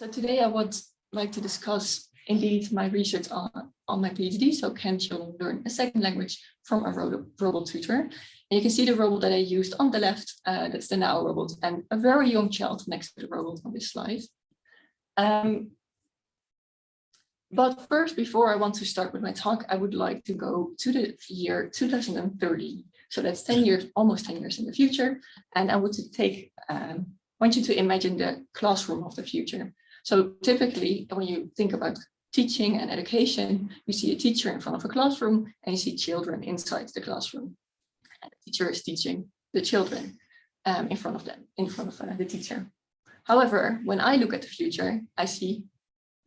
So today I would like to discuss indeed my research on, on my PhD. So can children learn a second language from a robot, robot tutor? And you can see the robot that I used on the left, uh, that's the NAO robot, and a very young child next to the robot on this slide. Um, but first, before I want to start with my talk, I would like to go to the year 2030. So that's 10 years, almost 10 years in the future. And I would to take, um, want you to imagine the classroom of the future. So typically, when you think about teaching and education, you see a teacher in front of a classroom and you see children inside the classroom. And the teacher is teaching the children um, in front of them, in front of uh, the teacher. However, when I look at the future, I see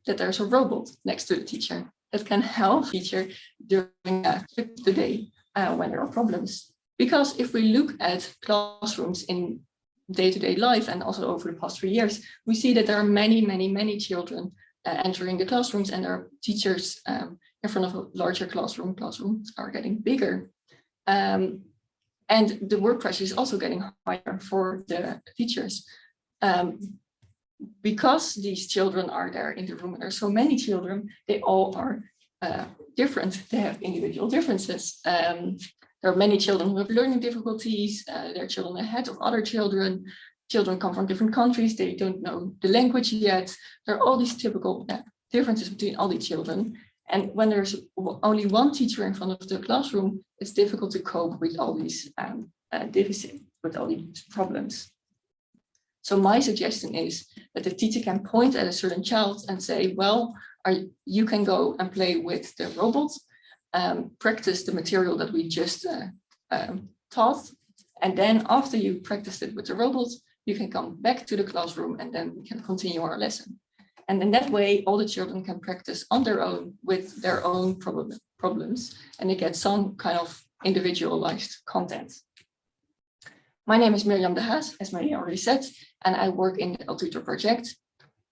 that there's a robot next to the teacher that can help the teacher during uh, the day uh, when there are problems. Because if we look at classrooms in day-to-day -day life and also over the past three years, we see that there are many, many, many children uh, entering the classrooms and our teachers um, in front of a larger classroom. Classrooms are getting bigger. Um, and the work pressure is also getting higher for the teachers. Um, because these children are there in the room and there are so many children, they all are uh, different. They have individual differences. Um, there are many children who have learning difficulties. Uh, there are children ahead of other children. Children come from different countries. They don't know the language yet. There are all these typical uh, differences between all these children. And when there's only one teacher in front of the classroom, it's difficult to cope with all these um, uh, deficits, with all these problems. So my suggestion is that the teacher can point at a certain child and say, well, are, you can go and play with the robots, um, practice the material that we just uh, um, taught. And then after you practiced it with the robots, you can come back to the classroom and then we can continue our lesson. And in that way, all the children can practice on their own with their own problem, problems and they get some kind of individualized content. My name is Mirjam de Haas, as Maria already said, and I work in the L2TOR project.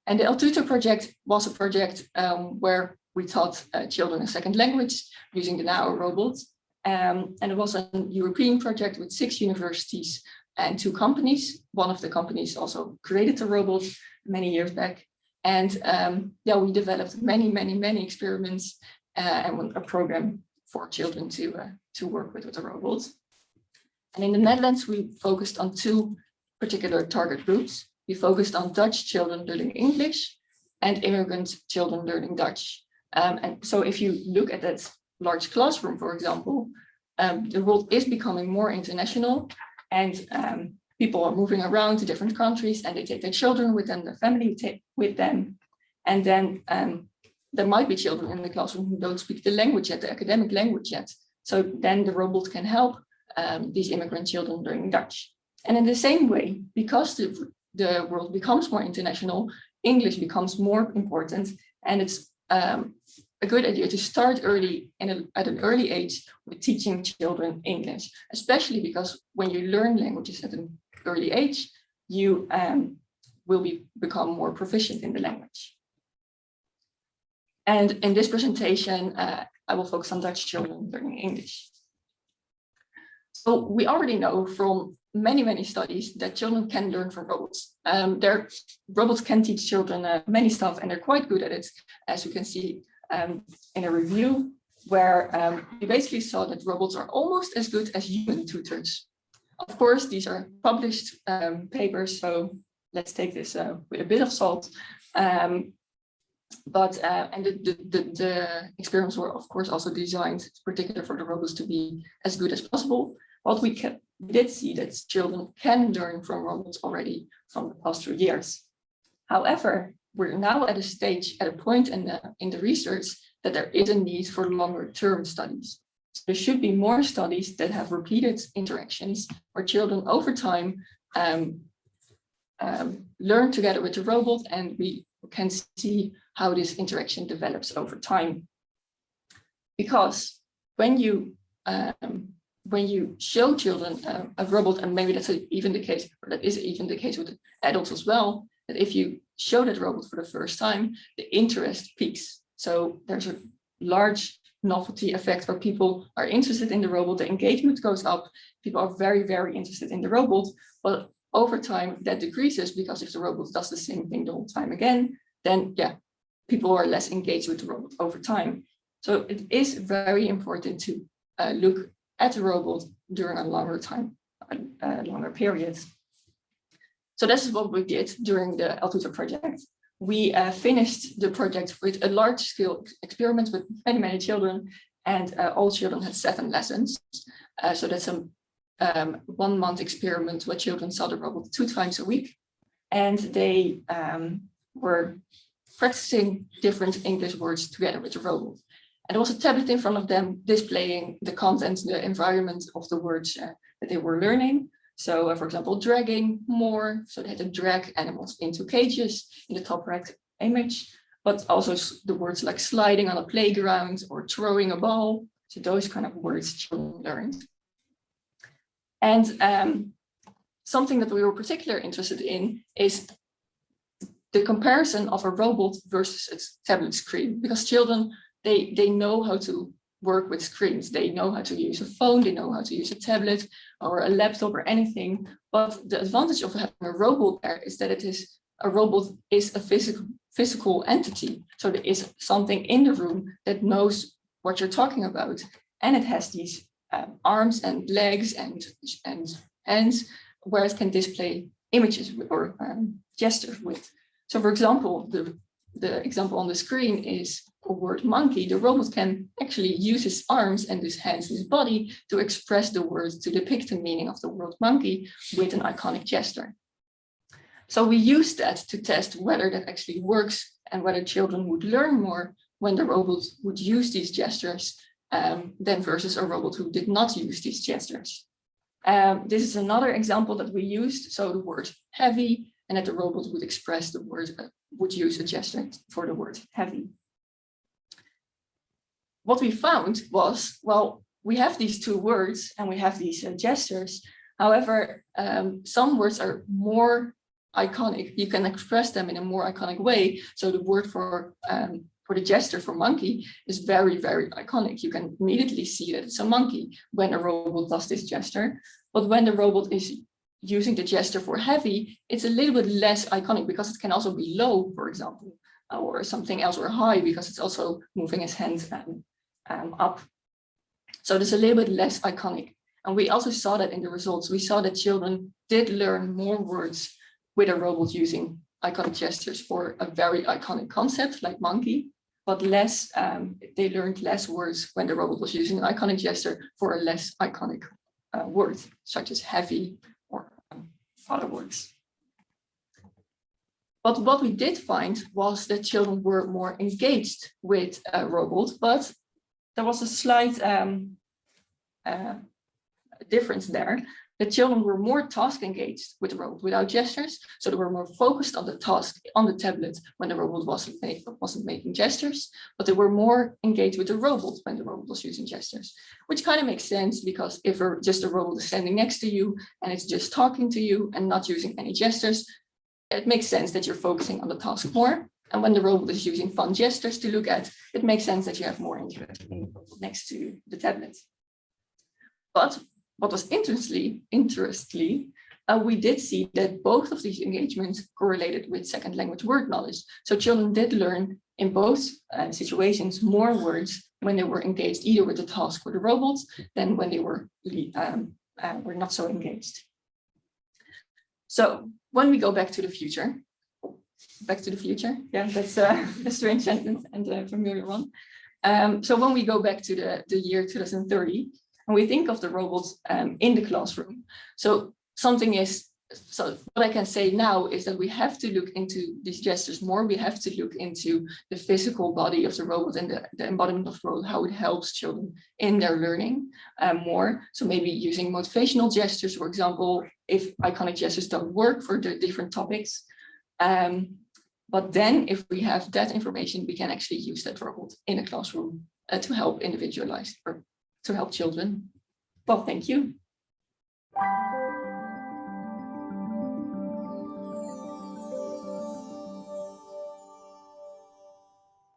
And the L2TOR project was a project um, where we taught uh, children a second language using the NAO robot. Um, and it was a European project with six universities and two companies. One of the companies also created the robot many years back. And um, yeah, we developed many, many, many experiments uh, and a program for children to, uh, to work with, with the robots. And in the Netherlands, we focused on two particular target groups. We focused on Dutch children learning English and immigrant children learning Dutch. Um, and so if you look at that large classroom, for example, um, the world is becoming more international and um, people are moving around to different countries and they take their children with them, their family with them. And then um, there might be children in the classroom who don't speak the language yet, the academic language yet. So then the robot can help um, these immigrant children learning Dutch. And in the same way, because the, the world becomes more international, English becomes more important. And it's um, a good idea to start early at an early age with teaching children English, especially because when you learn languages at an early age, you um, will be, become more proficient in the language. And in this presentation, uh, I will focus on Dutch children learning English. So we already know from many, many studies that children can learn from robots. Um, robots can teach children uh, many stuff and they're quite good at it, as you can see um, in a review where um, we basically saw that robots are almost as good as human tutors. Of course, these are published um, papers, so let's take this uh, with a bit of salt. Um, but uh, and the, the, the, the, experiments were of course also designed particular for the robots to be as good as possible. What we can, did see that children can learn from robots already from the past few years. However, we're now at a stage, at a point in the, in the research that there is a need for longer term studies. So there should be more studies that have repeated interactions where children over time um, um, learn together with the robot and we can see how this interaction develops over time. Because when you um, when you show children uh, a robot, and maybe that's even the case, or that is even the case with adults as well, that if you show that robot for the first time, the interest peaks. So there's a large novelty effect where people are interested in the robot, the engagement goes up, people are very, very interested in the robot, but over time that decreases because if the robot does the same thing the whole time again, then yeah, people are less engaged with the robot over time. So it is very important to uh, look at the robot during a longer time, a longer period. So this is what we did during the L2TOR project. We uh, finished the project with a large scale experiment with many, many children and uh, all children had seven lessons. Uh, so that's a um, one month experiment where children saw the robot two times a week and they um, were practicing different English words together with the robot. There was a tablet in front of them displaying the content, the environment of the words uh, that they were learning. So uh, for example, dragging more, so they had to drag animals into cages in the top right image, but also the words like sliding on a playground or throwing a ball. So those kind of words children learned. And um, something that we were particularly interested in is the comparison of a robot versus a tablet screen, because children, they, they know how to work with screens. They know how to use a phone, they know how to use a tablet or a laptop or anything. But the advantage of having a robot there is that it is a robot is a physical physical entity. So there is something in the room that knows what you're talking about. And it has these um, arms and legs and, and hands where it can display images or um, gestures with. So for example, the, the example on the screen is word monkey. The robot can actually use his arms and his hands, his body to express the words to depict the meaning of the word monkey with an iconic gesture. So we use that to test whether that actually works and whether children would learn more when the robot would use these gestures um, than versus a robot who did not use these gestures. Um, this is another example that we used. So the word heavy and that the robot would express the word, uh, would use a gesture for the word heavy. What we found was, well, we have these two words and we have these uh, gestures. However, um, some words are more iconic. You can express them in a more iconic way. So the word for um, for the gesture for monkey is very, very iconic. You can immediately see that it's a monkey when a robot does this gesture. But when the robot is using the gesture for heavy, it's a little bit less iconic because it can also be low, for example, or something else, or high because it's also moving his hands um, um, up. So it's a little bit less iconic. And we also saw that in the results. We saw that children did learn more words with a robot using iconic gestures for a very iconic concept like monkey, but less, um, they learned less words when the robot was using an iconic gesture for a less iconic uh, word, such as heavy or other words. But what we did find was that children were more engaged with a robot, but there was a slight um, uh, difference there. The children were more task engaged with the robot without gestures, so they were more focused on the task on the tablet when the robot wasn't, make, wasn't making gestures, but they were more engaged with the robot when the robot was using gestures, which kind of makes sense because if just a robot is standing next to you and it's just talking to you and not using any gestures, it makes sense that you're focusing on the task more. And when the robot is using fun gestures to look at, it makes sense that you have more interest next to the tablet. But what was interestingly, interestingly uh, we did see that both of these engagements correlated with second language word knowledge. So children did learn in both uh, situations more words when they were engaged either with the task or the robots than when they were, um, uh, were not so engaged. So when we go back to the future, back to the future, yeah, that's uh, a strange sentence and a familiar one. Um, so when we go back to the, the year 2030, and we think of the robots um, in the classroom. So something is, so what I can say now is that we have to look into these gestures more. We have to look into the physical body of the robot and the, the embodiment of the robot, how it helps children in their learning um, more. So maybe using motivational gestures, for example, if iconic gestures don't work for the different topics. Um, but then if we have that information, we can actually use that robot in a classroom uh, to help individualize or to help children. Well, thank you.